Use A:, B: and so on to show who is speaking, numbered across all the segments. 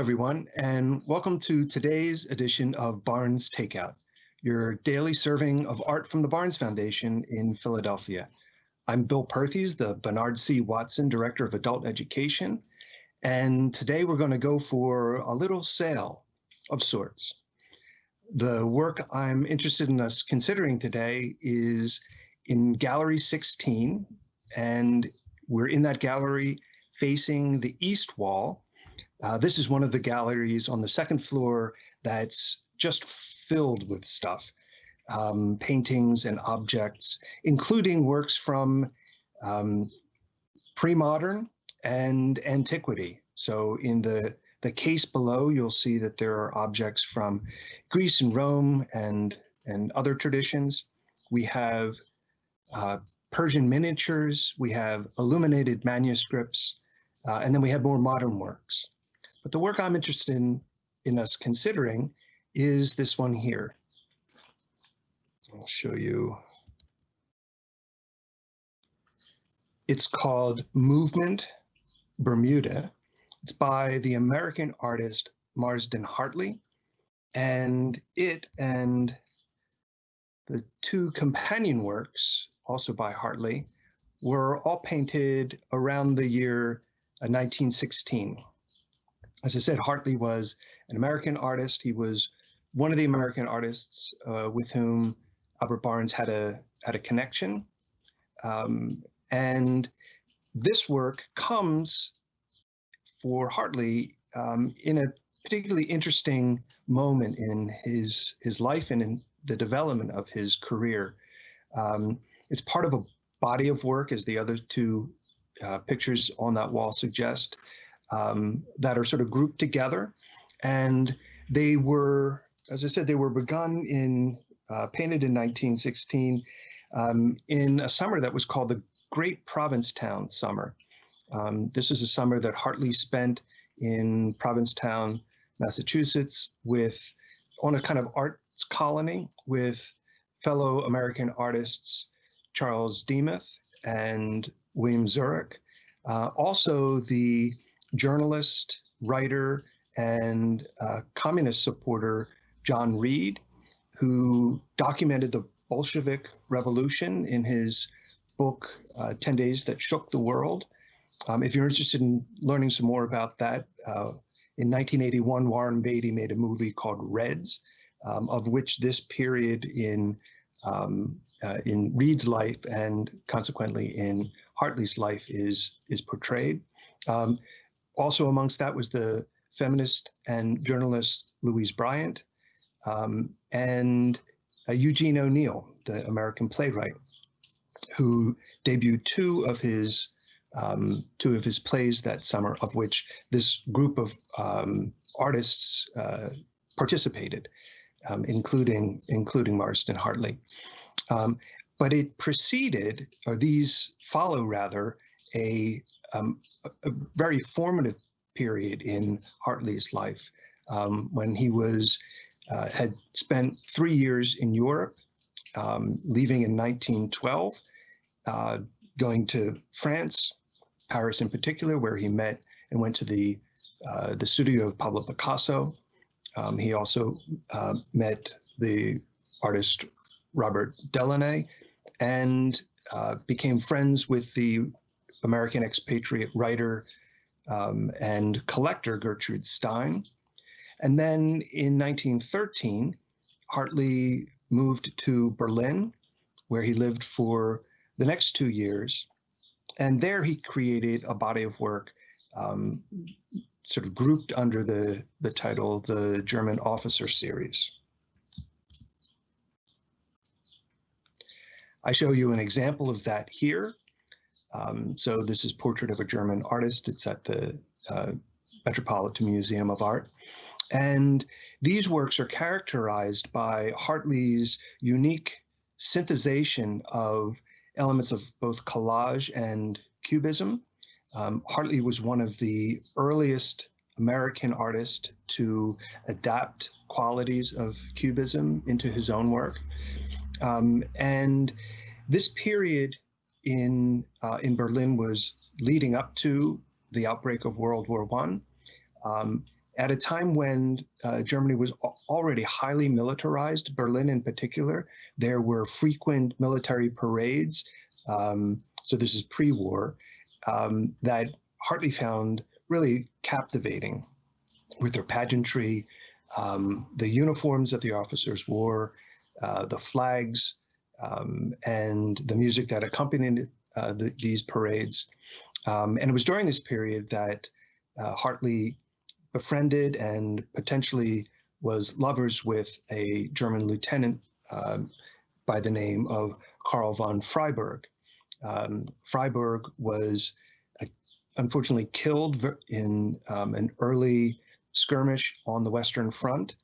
A: everyone, and welcome to today's edition of Barnes Takeout, your daily serving of art from the Barnes Foundation in Philadelphia. I'm Bill Perthes, the Bernard C. Watson Director of Adult Education, and today we're going to go for a little sail of sorts. The work I'm interested in us considering today is in Gallery 16, and we're in that gallery facing the east wall uh, this is one of the galleries on the second floor that's just filled with stuff, um, paintings and objects, including works from um, pre-modern and antiquity. So in the, the case below, you'll see that there are objects from Greece and Rome and, and other traditions. We have uh, Persian miniatures, we have illuminated manuscripts, uh, and then we have more modern works. But the work I'm interested in, in us considering is this one here. I'll show you. It's called Movement Bermuda. It's by the American artist Marsden Hartley. And it and the two companion works, also by Hartley, were all painted around the year uh, 1916 as I said, Hartley was an American artist. He was one of the American artists uh, with whom Albert Barnes had a had a connection. Um, and this work comes for Hartley um, in a particularly interesting moment in his his life and in the development of his career. Um, it's part of a body of work, as the other two uh, pictures on that wall suggest um, that are sort of grouped together. And they were, as I said, they were begun in, uh, painted in 1916 um, in a summer that was called the Great Provincetown Summer. Um, this is a summer that Hartley spent in Provincetown, Massachusetts, with on a kind of arts colony with fellow American artists Charles Demuth and William Zorach. Uh, also, the journalist, writer, and uh, communist supporter John Reed, who documented the Bolshevik Revolution in his book, uh, 10 Days That Shook the World. Um, if you're interested in learning some more about that, uh, in 1981, Warren Beatty made a movie called Reds, um, of which this period in um, uh, in Reed's life and consequently in Hartley's life is is portrayed. Um, also amongst that was the feminist and journalist Louise Bryant um, and uh, Eugene O'Neill, the American playwright, who debuted two of his um, two of his plays that summer, of which this group of um, artists uh, participated, um, including including Marsden Hartley. Um, but it preceded, or these follow rather, a um, a, very formative period in Hartley's life um, when he was uh, had spent three years in Europe, um, leaving in 1912, uh, going to France, Paris in particular, where he met and went to the uh, the studio of Pablo Picasso. Um, he also uh, met the artist Robert Delaunay and uh, became friends with the American expatriate writer um, and collector Gertrude Stein. And then in 1913, Hartley moved to Berlin, where he lived for the next two years. And there he created a body of work um, sort of grouped under the, the title the German Officer Series. I show you an example of that here. Um, so this is Portrait of a German Artist. It's at the uh, Metropolitan Museum of Art. And these works are characterized by Hartley's unique synthesization of elements of both collage and cubism. Um, Hartley was one of the earliest American artists to adapt qualities of cubism into his own work. Um, and this period in uh, in Berlin was leading up to the outbreak of World War One. Um, at a time when uh, Germany was already highly militarized, Berlin in particular, there were frequent military parades. Um, so this is pre-war um, that Hartley found really captivating with their pageantry, um, the uniforms that the officers wore, uh, the flags, um, and the music that accompanied uh, the, these parades. Um, and it was during this period that uh, Hartley befriended and potentially was lovers with a German lieutenant um, by the name of Karl von Freyburg. Um, Freyburg was uh, unfortunately killed in um, an early skirmish on the Western Front.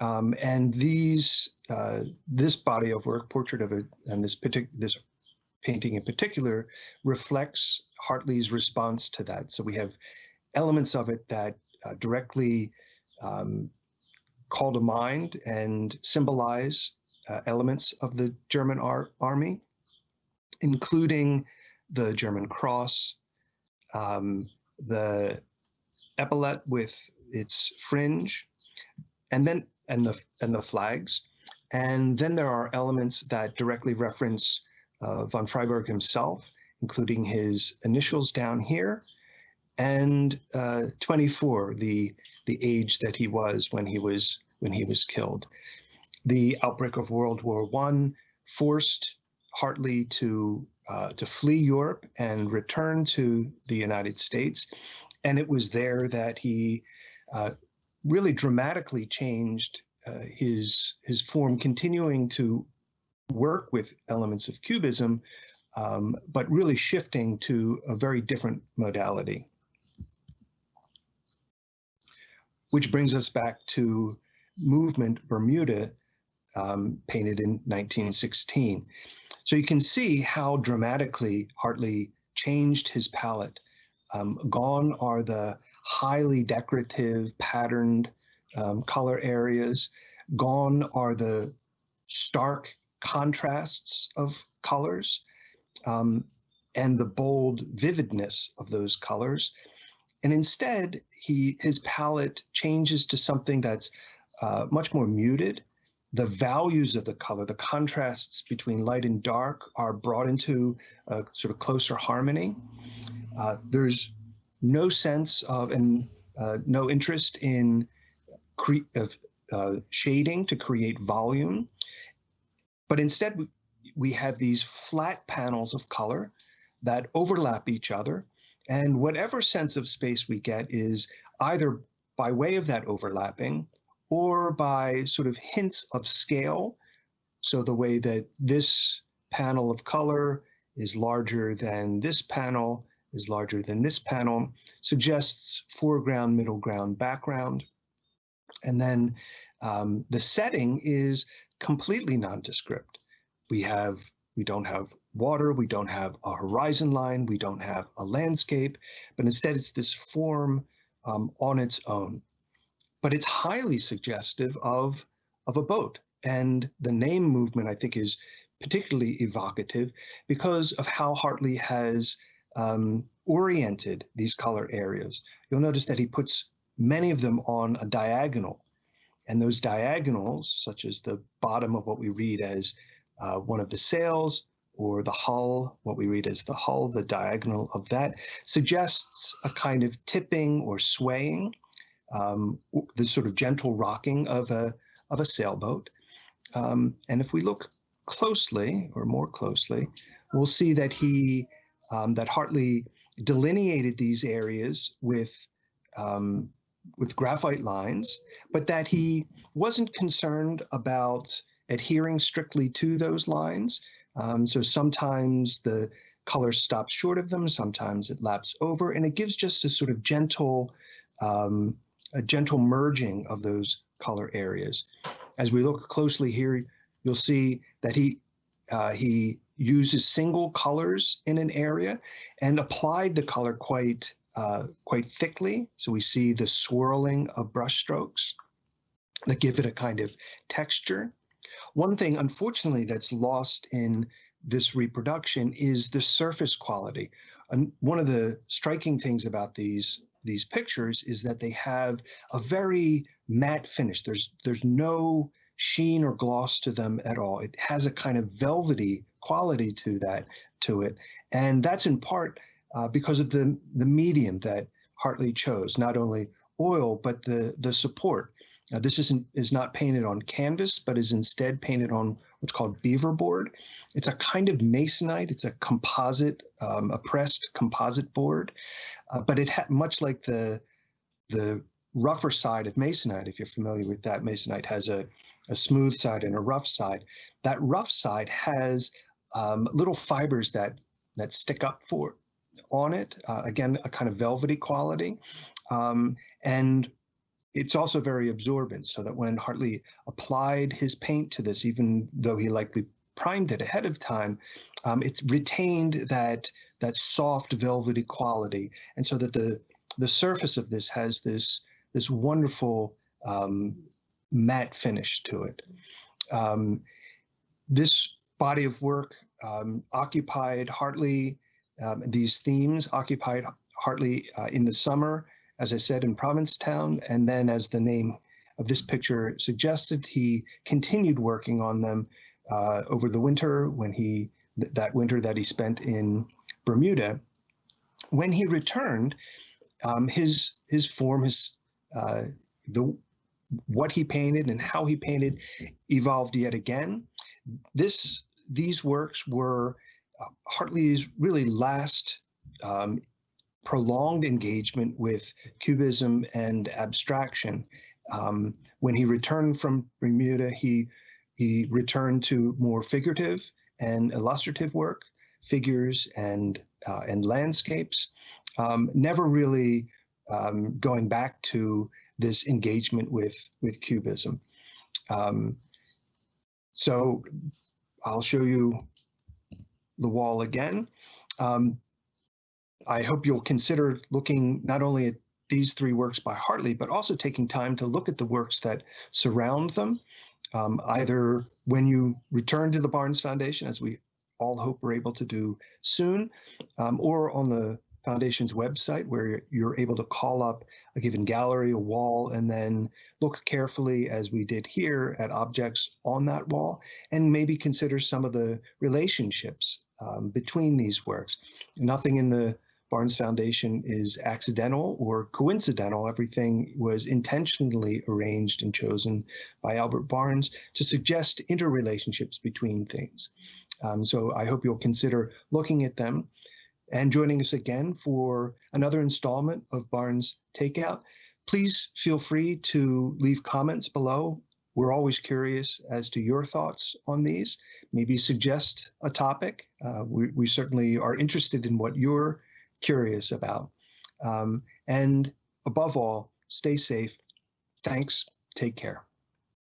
A: Um, and these, uh, this body of work, portrait of it, and this particular, this painting in particular, reflects Hartley's response to that. So we have elements of it that uh, directly um, call to mind and symbolize uh, elements of the German ar army, including the German cross, um, the epaulet with its fringe, and then and the and the flags, and then there are elements that directly reference uh, von Freyburg himself, including his initials down here, and uh, 24, the the age that he was when he was when he was killed. The outbreak of World War One forced Hartley to uh, to flee Europe and return to the United States, and it was there that he uh, really dramatically changed uh, his his form, continuing to work with elements of cubism, um, but really shifting to a very different modality. which brings us back to Movement Bermuda, um, painted in 1916. So you can see how dramatically Hartley changed his palette. Um, gone are the highly decorative, patterned um, color areas. Gone are the stark contrasts of colors um, and the bold vividness of those colors. And instead, he his palette changes to something that's uh, much more muted. The values of the color, the contrasts between light and dark are brought into a sort of closer harmony. Uh, there's no sense of and uh, no interest in cre- of uh, shading to create volume, but instead we, we have these flat panels of color that overlap each other and whatever sense of space we get is either by way of that overlapping or by sort of hints of scale. So the way that this panel of color is larger than this panel is larger than this panel suggests foreground, middle ground, background. And then um, the setting is completely nondescript. We have, we don't have water, we don't have a horizon line, we don't have a landscape, but instead it's this form um, on its own. But it's highly suggestive of, of a boat. And the name movement, I think, is particularly evocative because of how Hartley has um, oriented these color areas. You'll notice that he puts many of them on a diagonal. And those diagonals, such as the bottom of what we read as uh, one of the sails, or the hull, what we read as the hull, the diagonal of that, suggests a kind of tipping or swaying, um, the sort of gentle rocking of a, of a sailboat. Um, and if we look closely or more closely, we'll see that he, um, that Hartley delineated these areas with, um, with graphite lines, but that he wasn't concerned about adhering strictly to those lines, um, so sometimes the color stops short of them, sometimes it laps over, and it gives just a sort of gentle, um, a gentle merging of those color areas. As we look closely here, you'll see that he uh, he uses single colors in an area and applied the color quite uh, quite thickly. So we see the swirling of brush strokes that give it a kind of texture. One thing, unfortunately, that's lost in this reproduction is the surface quality. And one of the striking things about these these pictures is that they have a very matte finish. There's there's no sheen or gloss to them at all. It has a kind of velvety quality to that to it, and that's in part uh, because of the the medium that Hartley chose. Not only oil, but the the support. This isn't is not painted on canvas, but is instead painted on what's called beaver board. It's a kind of masonite. It's a composite, um, a pressed composite board, uh, but it had much like the the rougher side of masonite. If you're familiar with that, masonite has a a smooth side and a rough side. That rough side has um, little fibers that that stick up for on it. Uh, again, a kind of velvety quality, um, and it's also very absorbent. So that when Hartley applied his paint to this, even though he likely primed it ahead of time, um, it retained that that soft velvety quality, and so that the the surface of this has this this wonderful um, matte finish to it. Um, this body of work um, occupied Hartley, um, these themes occupied Hartley uh, in the summer, as I said, in Provincetown, and then as the name of this picture suggested, he continued working on them uh, over the winter when he, th that winter that he spent in Bermuda. When he returned, um, his his form, his uh, the what he painted and how he painted evolved yet again. This these works were uh, Hartley's really last um, prolonged engagement with cubism and abstraction. Um, when he returned from Bermuda, he he returned to more figurative and illustrative work, figures and uh, and landscapes. Um, never really um, going back to this engagement with with cubism. Um, so I'll show you the wall again. Um, I hope you'll consider looking not only at these three works by Hartley, but also taking time to look at the works that surround them, um, either when you return to the Barnes Foundation, as we all hope we're able to do soon, um, or on the Foundation's website where you're able to call up a given gallery, a wall, and then look carefully, as we did here, at objects on that wall, and maybe consider some of the relationships um, between these works. Nothing in the Barnes Foundation is accidental or coincidental. Everything was intentionally arranged and chosen by Albert Barnes to suggest interrelationships between things. Um, so I hope you'll consider looking at them and joining us again for another installment of Barnes Takeout. Please feel free to leave comments below. We're always curious as to your thoughts on these. Maybe suggest a topic. Uh, we, we certainly are interested in what you're curious about. Um, and above all, stay safe. Thanks. Take care.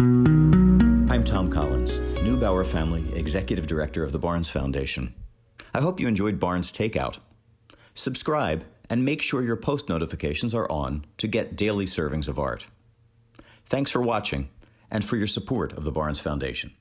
B: I'm Tom Collins, Neubauer Family Executive Director of the Barnes Foundation. I hope you enjoyed Barnes Takeout. Subscribe and make sure your post notifications are on to get daily servings of art. Thanks for watching and for your support of the Barnes Foundation.